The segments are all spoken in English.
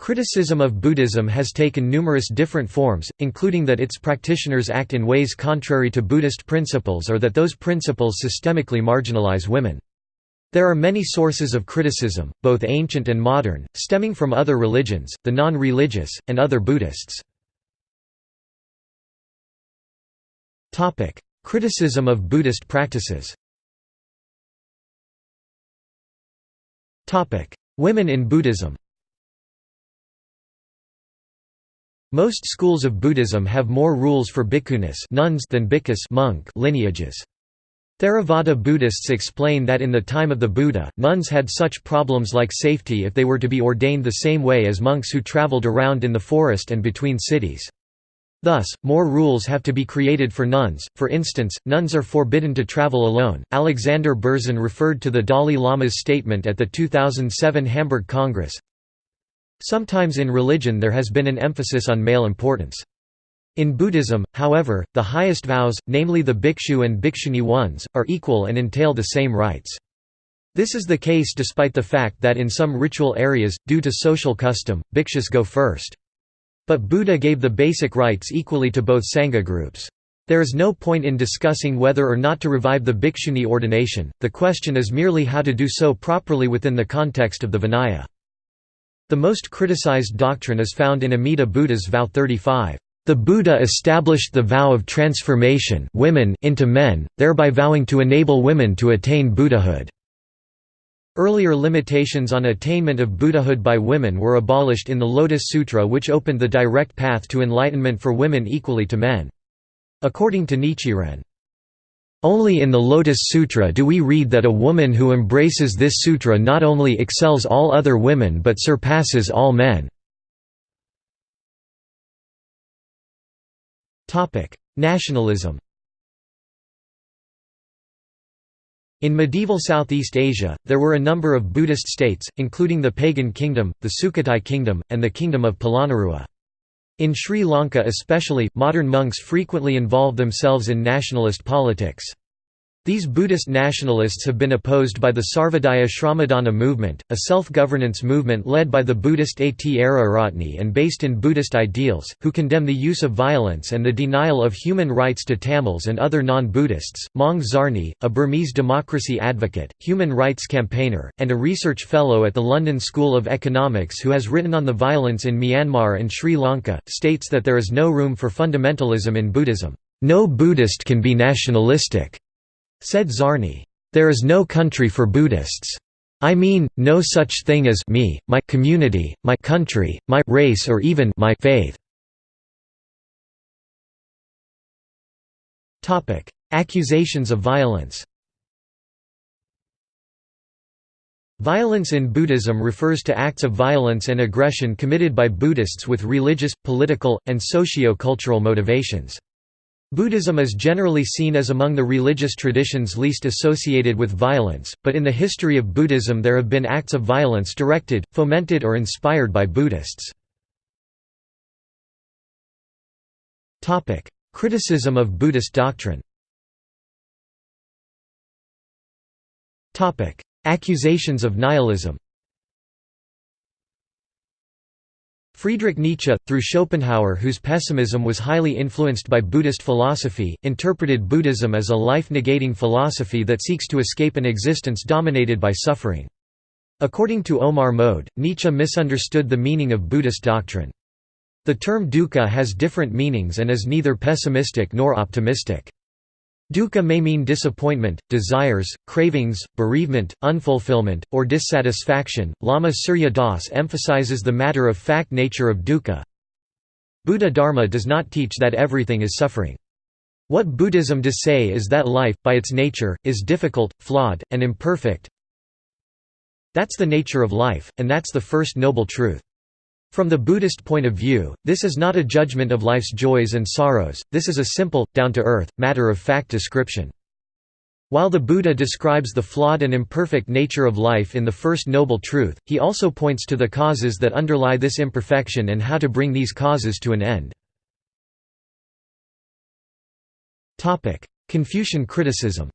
Criticism of Buddhism has taken numerous different forms, including that its practitioners act in ways contrary to Buddhist principles or that those principles systemically marginalize women. There are many sources of criticism, both ancient and modern, stemming from other religions, the non-religious, and other Buddhists. Criticism of Buddhist practices Women in Buddhism Most schools of Buddhism have more rules for bhikkhunis nuns than bhikkhus monk lineages. Theravada Buddhists explain that in the time of the Buddha, nuns had such problems like safety if they were to be ordained the same way as monks who traveled around in the forest and between cities. Thus, more rules have to be created for nuns, for instance, nuns are forbidden to travel alone. Alexander Berzin referred to the Dalai Lama's statement at the 2007 Hamburg Congress Sometimes in religion there has been an emphasis on male importance. In Buddhism, however, the highest vows, namely the bhikshu and bhikshuni ones, are equal and entail the same rights. This is the case despite the fact that in some ritual areas, due to social custom, bhikshus go first. But Buddha gave the basic rights equally to both Sangha groups. There is no point in discussing whether or not to revive the bhikshuni ordination, the question is merely how to do so properly within the context of the Vinaya. The most criticized doctrine is found in Amida Buddha's Vow 35. The Buddha established the vow of transformation women into men, thereby vowing to enable women to attain Buddhahood. Earlier limitations on attainment of Buddhahood by women were abolished in the Lotus Sutra which opened the direct path to enlightenment for women equally to men. According to Nichiren, only in the Lotus Sutra do we read that a woman who embraces this sutra not only excels all other women but surpasses all men. Nationalism In medieval Southeast Asia, there were a number of Buddhist states, including the Pagan Kingdom, the Sukhothai Kingdom, and the Kingdom of Polonnaruwa. In Sri Lanka especially, modern monks frequently involve themselves in nationalist politics. These Buddhist nationalists have been opposed by the Sarvodaya Shramadana movement, a self-governance movement led by the Buddhist Ariyaratne and based in Buddhist ideals, who condemn the use of violence and the denial of human rights to Tamils and other non-Buddhists. Maung Zarni, a Burmese democracy advocate, human rights campaigner, and a research fellow at the London School of Economics who has written on the violence in Myanmar and Sri Lanka, states that there is no room for fundamentalism in Buddhism. No Buddhist can be nationalistic. Said Zarni, "...there is no country for Buddhists. I mean, no such thing as me, my community, my country, my race or even my faith." Accusations of violence Violence in Buddhism refers to acts of violence and aggression committed by Buddhists with religious, political, and socio-cultural motivations. Buddhism is generally seen as among the religious traditions least associated with violence, but in the history of Buddhism there have been acts of violence directed, fomented or inspired by Buddhists. Criticism of Buddhist doctrine Accusations of nihilism Friedrich Nietzsche, through Schopenhauer whose pessimism was highly influenced by Buddhist philosophy, interpreted Buddhism as a life-negating philosophy that seeks to escape an existence dominated by suffering. According to Omar Moad, Nietzsche misunderstood the meaning of Buddhist doctrine. The term dukkha has different meanings and is neither pessimistic nor optimistic. Dukkha may mean disappointment, desires, cravings, bereavement, unfulfillment, or dissatisfaction. Lama Surya Das emphasizes the matter of fact nature of dukkha. Buddha Dharma does not teach that everything is suffering. What Buddhism does say is that life, by its nature, is difficult, flawed, and imperfect. That's the nature of life, and that's the first noble truth. From the Buddhist point of view, this is not a judgment of life's joys and sorrows, this is a simple, down-to-earth, matter-of-fact description. While the Buddha describes the flawed and imperfect nature of life in the First Noble Truth, he also points to the causes that underlie this imperfection and how to bring these causes to an end. Confucian criticism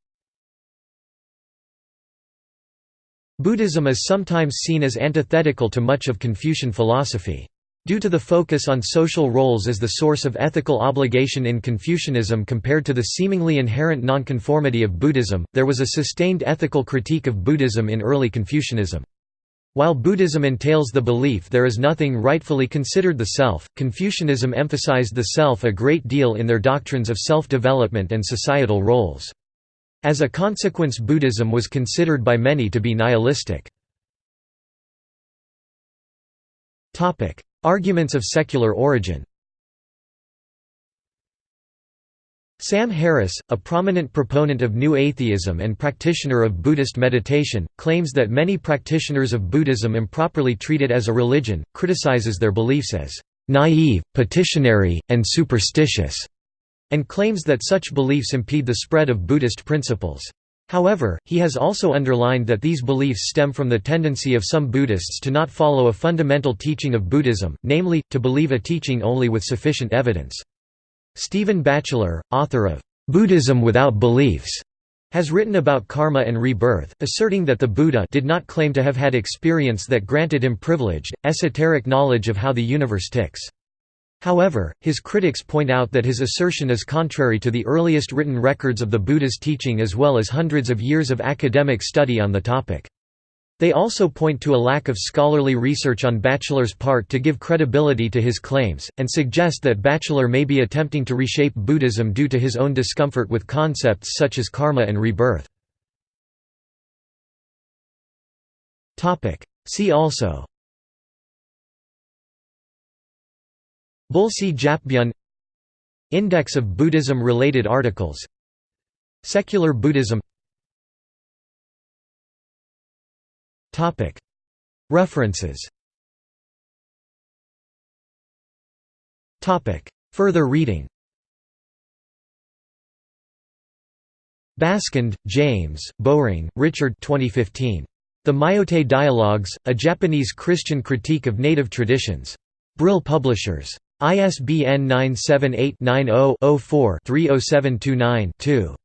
Buddhism is sometimes seen as antithetical to much of Confucian philosophy. Due to the focus on social roles as the source of ethical obligation in Confucianism compared to the seemingly inherent nonconformity of Buddhism, there was a sustained ethical critique of Buddhism in early Confucianism. While Buddhism entails the belief there is nothing rightfully considered the self, Confucianism emphasized the self a great deal in their doctrines of self-development and societal roles. As a consequence Buddhism was considered by many to be nihilistic. Arguments of secular origin Sam Harris, a prominent proponent of New Atheism and practitioner of Buddhist meditation, claims that many practitioners of Buddhism improperly treat it as a religion, criticizes their beliefs as naive, petitionary, and superstitious, and claims that such beliefs impede the spread of Buddhist principles. However, he has also underlined that these beliefs stem from the tendency of some Buddhists to not follow a fundamental teaching of Buddhism, namely, to believe a teaching only with sufficient evidence. Stephen Batchelor, author of "'Buddhism Without Beliefs' has written about karma and rebirth, asserting that the Buddha did not claim to have had experience that granted him privileged, esoteric knowledge of how the universe ticks. However, his critics point out that his assertion is contrary to the earliest written records of the Buddha's teaching as well as hundreds of years of academic study on the topic. They also point to a lack of scholarly research on Batchelor's part to give credibility to his claims, and suggest that Batchelor may be attempting to reshape Buddhism due to his own discomfort with concepts such as karma and rebirth. See also Bulssi Japbyeon Index of Buddhism-related articles. Secular Buddhism. References. Further reading. Baskind, James, Bowring, Richard 2015. The Myotei Dialogues, A Japanese Christian Critique of Native Traditions. Brill Publishers. ISBN 978-90-04-30729-2.